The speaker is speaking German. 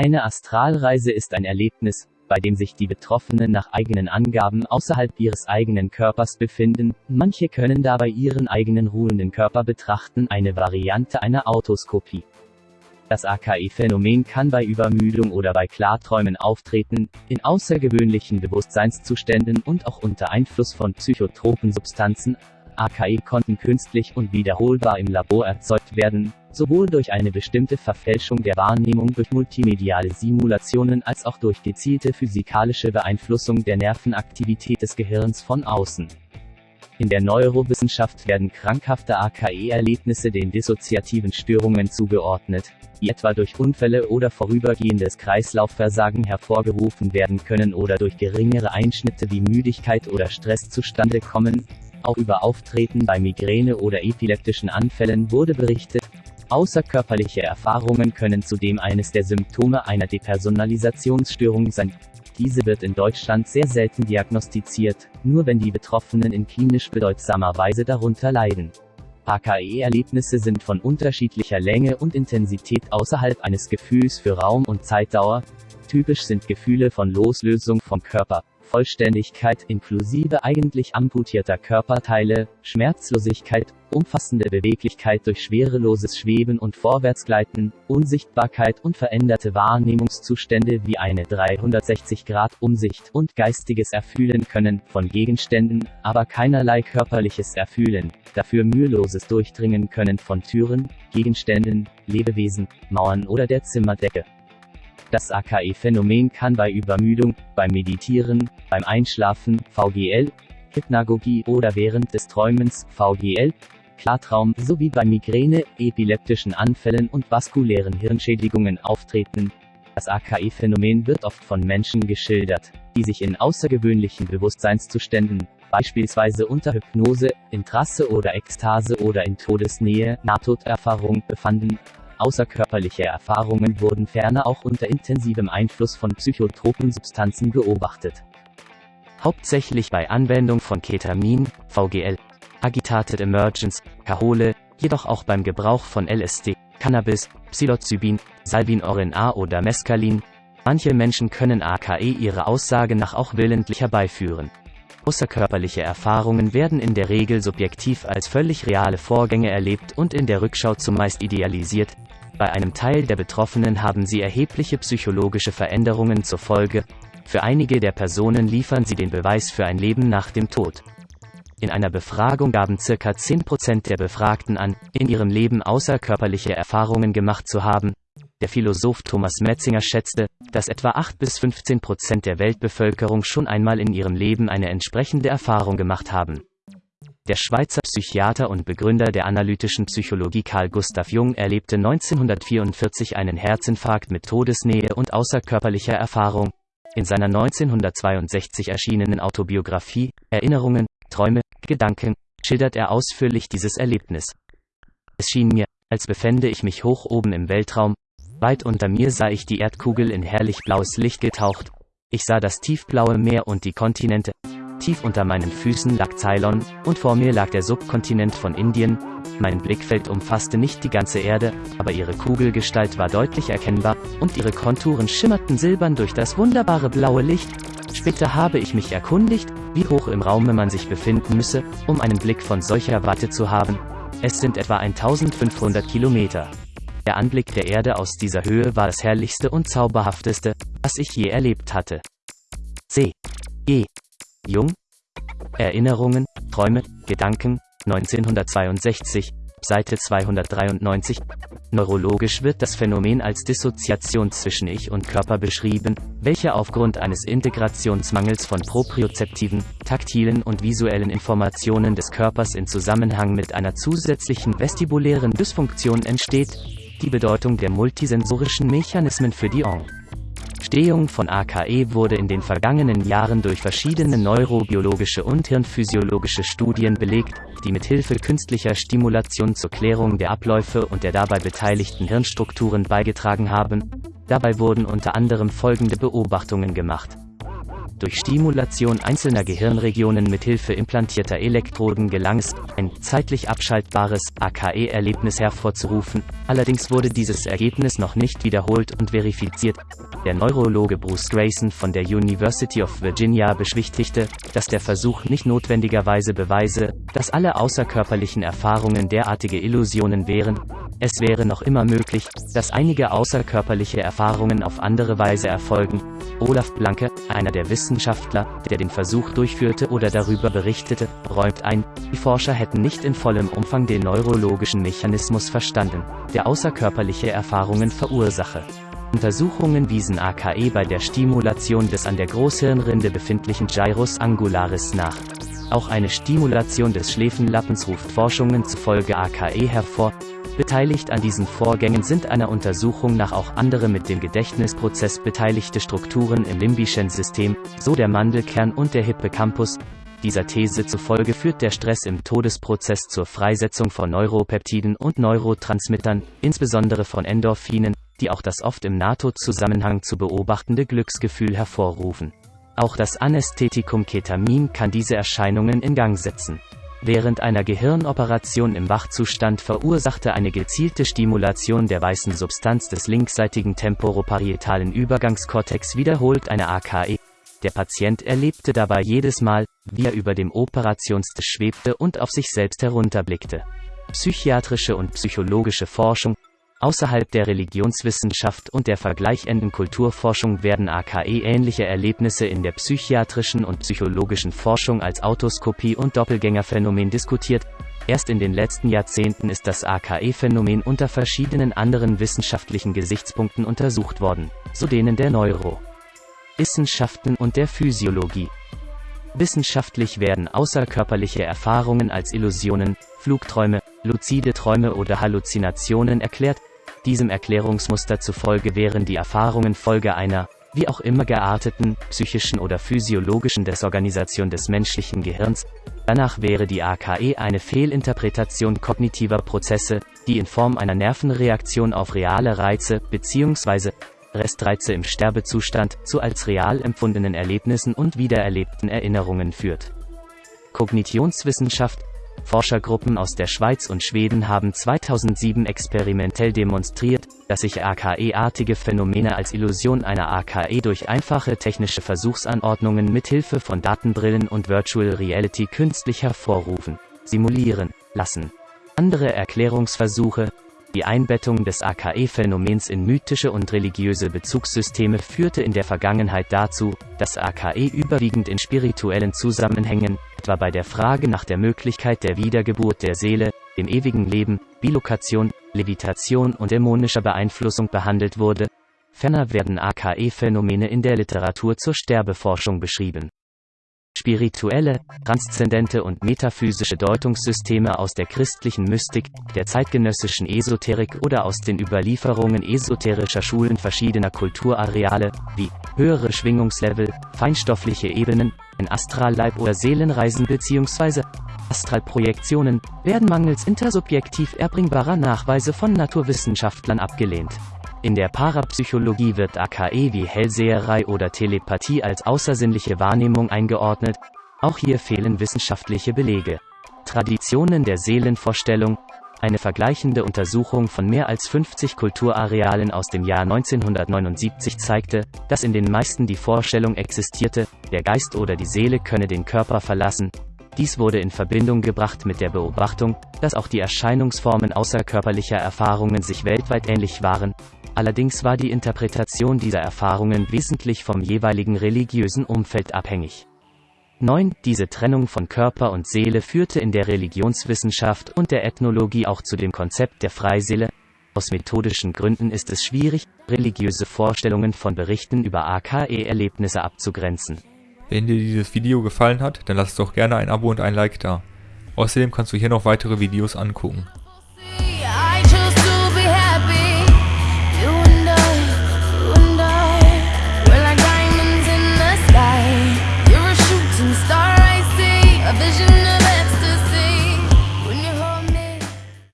Eine Astralreise ist ein Erlebnis, bei dem sich die Betroffenen nach eigenen Angaben außerhalb ihres eigenen Körpers befinden, manche können dabei ihren eigenen ruhenden Körper betrachten, eine Variante einer Autoskopie. Das AKE-Phänomen kann bei Übermüdung oder bei Klarträumen auftreten, in außergewöhnlichen Bewusstseinszuständen und auch unter Einfluss von psychotropen Substanzen. AKE konnten künstlich und wiederholbar im Labor erzeugt werden, sowohl durch eine bestimmte Verfälschung der Wahrnehmung durch multimediale Simulationen als auch durch gezielte physikalische Beeinflussung der Nervenaktivität des Gehirns von außen. In der Neurowissenschaft werden krankhafte AKE-Erlebnisse den dissoziativen Störungen zugeordnet, die etwa durch Unfälle oder vorübergehendes Kreislaufversagen hervorgerufen werden können oder durch geringere Einschnitte wie Müdigkeit oder Stress zustande kommen. Auch über Auftreten bei Migräne oder epileptischen Anfällen wurde berichtet, Außerkörperliche Erfahrungen können zudem eines der Symptome einer Depersonalisationsstörung sein. Diese wird in Deutschland sehr selten diagnostiziert, nur wenn die Betroffenen in klinisch bedeutsamer Weise darunter leiden. AKE-Erlebnisse sind von unterschiedlicher Länge und Intensität außerhalb eines Gefühls für Raum und Zeitdauer. Typisch sind Gefühle von Loslösung vom Körper, Vollständigkeit inklusive eigentlich amputierter Körperteile, Schmerzlosigkeit, umfassende Beweglichkeit durch schwereloses Schweben und Vorwärtsgleiten, Unsichtbarkeit und veränderte Wahrnehmungszustände wie eine 360-Grad-Umsicht und geistiges Erfühlen können von Gegenständen, aber keinerlei körperliches Erfühlen, dafür müheloses Durchdringen können von Türen, Gegenständen, Lebewesen, Mauern oder der Zimmerdecke. Das AKE-Phänomen kann bei Übermüdung, beim Meditieren, beim Einschlafen, VGL, Hypnagogie oder während des Träumens, VGL, Klartraum, sowie bei Migräne, epileptischen Anfällen und vaskulären Hirnschädigungen auftreten. Das AKE-Phänomen wird oft von Menschen geschildert, die sich in außergewöhnlichen Bewusstseinszuständen, beispielsweise unter Hypnose, in Trasse oder Ekstase oder in Todesnähe, Nahtoderfahrung, befanden, Außerkörperliche Erfahrungen wurden ferner auch unter intensivem Einfluss von psychotropen Substanzen beobachtet. Hauptsächlich bei Anwendung von Ketamin, VGL, Agitated Emergence, Kahole, jedoch auch beim Gebrauch von LSD, Cannabis, Psilocybin, Salvinorin A oder Mescalin. Manche Menschen können AKE ihre Aussage nach auch willentlich herbeiführen. Außerkörperliche Erfahrungen werden in der Regel subjektiv als völlig reale Vorgänge erlebt und in der Rückschau zumeist idealisiert, bei einem Teil der Betroffenen haben sie erhebliche psychologische Veränderungen zur Folge, für einige der Personen liefern sie den Beweis für ein Leben nach dem Tod. In einer Befragung gaben ca. 10% der Befragten an, in ihrem Leben außerkörperliche Erfahrungen gemacht zu haben. Der Philosoph Thomas Metzinger schätzte, dass etwa 8 bis 15% der Weltbevölkerung schon einmal in ihrem Leben eine entsprechende Erfahrung gemacht haben. Der Schweizer Psychiater und Begründer der analytischen Psychologie Carl Gustav Jung erlebte 1944 einen Herzinfarkt mit Todesnähe und außerkörperlicher Erfahrung. In seiner 1962 erschienenen Autobiografie Erinnerungen, Träume, Gedanken schildert er ausführlich dieses Erlebnis. Es schien mir, als befände ich mich hoch oben im Weltraum. Weit unter mir sah ich die Erdkugel in herrlich blaues Licht getaucht. Ich sah das tiefblaue Meer und die Kontinente. Tief unter meinen Füßen lag Ceylon, und vor mir lag der Subkontinent von Indien. Mein Blickfeld umfasste nicht die ganze Erde, aber ihre Kugelgestalt war deutlich erkennbar, und ihre Konturen schimmerten silbern durch das wunderbare blaue Licht. Später habe ich mich erkundigt, wie hoch im Raume man sich befinden müsse, um einen Blick von solcher Watte zu haben. Es sind etwa 1500 Kilometer. Der Anblick der Erde aus dieser Höhe war das herrlichste und zauberhafteste, was ich je erlebt hatte. C. G. Jung? Erinnerungen, Träume, Gedanken, 1962, Seite 293. Neurologisch wird das Phänomen als Dissoziation zwischen Ich und Körper beschrieben, welche aufgrund eines Integrationsmangels von propriozeptiven, taktilen und visuellen Informationen des Körpers in Zusammenhang mit einer zusätzlichen vestibulären Dysfunktion entsteht, die Bedeutung der multisensorischen Mechanismen für die. Entstehung von AKE wurde in den vergangenen Jahren durch verschiedene neurobiologische und hirnphysiologische Studien belegt, die mit Hilfe künstlicher Stimulation zur Klärung der Abläufe und der dabei beteiligten Hirnstrukturen beigetragen haben. Dabei wurden unter anderem folgende Beobachtungen gemacht. Durch Stimulation einzelner Gehirnregionen mithilfe implantierter Elektroden gelang es, ein zeitlich abschaltbares AKE-Erlebnis hervorzurufen, allerdings wurde dieses Ergebnis noch nicht wiederholt und verifiziert. Der Neurologe Bruce Grayson von der University of Virginia beschwichtigte, dass der Versuch nicht notwendigerweise beweise, dass alle außerkörperlichen Erfahrungen derartige Illusionen wären, es wäre noch immer möglich, dass einige außerkörperliche Erfahrungen auf andere Weise erfolgen. Olaf Blanke, einer der Wissenschaftler, der den Versuch durchführte oder darüber berichtete, räumt ein, die Forscher hätten nicht in vollem Umfang den neurologischen Mechanismus verstanden, der außerkörperliche Erfahrungen verursache. Untersuchungen wiesen AKE bei der Stimulation des an der Großhirnrinde befindlichen Gyrus angularis nach. Auch eine Stimulation des Schläfenlappens ruft Forschungen zufolge AKE hervor, Beteiligt an diesen Vorgängen sind einer Untersuchung nach auch andere mit dem Gedächtnisprozess beteiligte Strukturen im limbischen System, so der Mandelkern und der Hippocampus. Dieser These zufolge führt der Stress im Todesprozess zur Freisetzung von Neuropeptiden und Neurotransmittern, insbesondere von Endorphinen, die auch das oft im NATO-Zusammenhang zu beobachtende Glücksgefühl hervorrufen. Auch das Anästhetikum Ketamin kann diese Erscheinungen in Gang setzen. Während einer Gehirnoperation im Wachzustand verursachte eine gezielte Stimulation der weißen Substanz des linksseitigen temporoparietalen Übergangskortex wiederholt eine AKE. Der Patient erlebte dabei jedes Mal, wie er über dem Operationstisch schwebte und auf sich selbst herunterblickte. Psychiatrische und psychologische Forschung, Außerhalb der Religionswissenschaft und der vergleichenden Kulturforschung werden AKE-ähnliche Erlebnisse in der psychiatrischen und psychologischen Forschung als Autoskopie und Doppelgängerphänomen diskutiert. Erst in den letzten Jahrzehnten ist das AKE-Phänomen unter verschiedenen anderen wissenschaftlichen Gesichtspunkten untersucht worden, so denen der Neuro. Wissenschaften und der Physiologie. Wissenschaftlich werden außerkörperliche Erfahrungen als Illusionen, Flugträume, luzide Träume oder Halluzinationen erklärt, diesem Erklärungsmuster zufolge wären die Erfahrungen Folge einer, wie auch immer gearteten, psychischen oder physiologischen Desorganisation des menschlichen Gehirns. Danach wäre die AKE eine Fehlinterpretation kognitiver Prozesse, die in Form einer Nervenreaktion auf reale Reize bzw. Restreize im Sterbezustand zu als real empfundenen Erlebnissen und wiedererlebten Erinnerungen führt. Kognitionswissenschaft Forschergruppen aus der Schweiz und Schweden haben 2007 experimentell demonstriert, dass sich AKE-artige Phänomene als Illusion einer AKE durch einfache technische Versuchsanordnungen mithilfe von Datenbrillen und Virtual Reality künstlich hervorrufen, simulieren, lassen. Andere Erklärungsversuche, die Einbettung des AKE-Phänomens in mythische und religiöse Bezugssysteme führte in der Vergangenheit dazu, dass AKE überwiegend in spirituellen Zusammenhängen, etwa bei der Frage nach der Möglichkeit der Wiedergeburt der Seele, dem ewigen Leben, Bilokation, Levitation und dämonischer Beeinflussung behandelt wurde. Ferner werden AKE-Phänomene in der Literatur zur Sterbeforschung beschrieben. Spirituelle, transzendente und metaphysische Deutungssysteme aus der christlichen Mystik, der zeitgenössischen Esoterik oder aus den Überlieferungen esoterischer Schulen verschiedener Kulturareale, wie höhere Schwingungslevel, feinstoffliche Ebenen, ein Astralleib oder Seelenreisen bzw. Astralprojektionen, werden mangels intersubjektiv erbringbarer Nachweise von Naturwissenschaftlern abgelehnt. In der Parapsychologie wird AKE wie Hellseherei oder Telepathie als außersinnliche Wahrnehmung eingeordnet. Auch hier fehlen wissenschaftliche Belege. Traditionen der Seelenvorstellung, eine vergleichende Untersuchung von mehr als 50 Kulturarealen aus dem Jahr 1979 zeigte, dass in den meisten die Vorstellung existierte, der Geist oder die Seele könne den Körper verlassen. Dies wurde in Verbindung gebracht mit der Beobachtung, dass auch die Erscheinungsformen außerkörperlicher Erfahrungen sich weltweit ähnlich waren, Allerdings war die Interpretation dieser Erfahrungen wesentlich vom jeweiligen religiösen Umfeld abhängig. 9. Diese Trennung von Körper und Seele führte in der Religionswissenschaft und der Ethnologie auch zu dem Konzept der Freiseele. Aus methodischen Gründen ist es schwierig, religiöse Vorstellungen von Berichten über AKE-Erlebnisse abzugrenzen. Wenn dir dieses Video gefallen hat, dann lass doch gerne ein Abo und ein Like da. Außerdem kannst du hier noch weitere Videos angucken.